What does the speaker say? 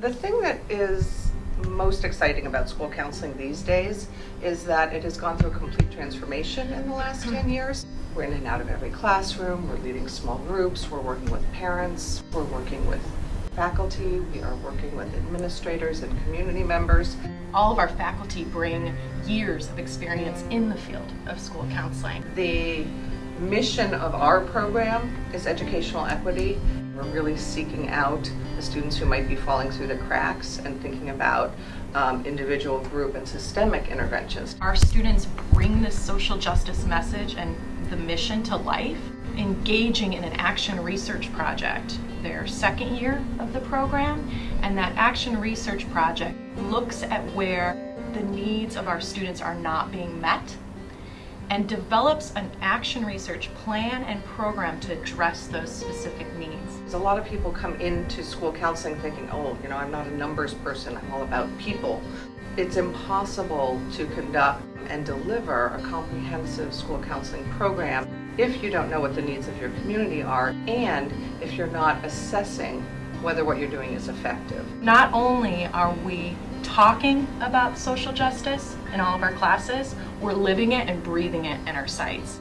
The thing that is most exciting about school counseling these days is that it has gone through a complete transformation in the last 10 hmm. years. We're in and out of every classroom, we're leading small groups, we're working with parents, we're working with faculty, we are working with administrators and community members. All of our faculty bring years of experience in the field of school counseling. The mission of our program is educational equity. We're really seeking out the students who might be falling through the cracks and thinking about um, individual, group, and systemic interventions. Our students bring this social justice message and the mission to life, engaging in an action research project their second year of the program, and that action research project looks at where the needs of our students are not being met and develops an action research plan and program to address those specific needs. A lot of people come into school counseling thinking, oh, you know, I'm not a numbers person, I'm all about people. It's impossible to conduct and deliver a comprehensive school counseling program if you don't know what the needs of your community are and if you're not assessing whether what you're doing is effective. Not only are we talking about social justice in all of our classes, we're living it and breathing it in our sites.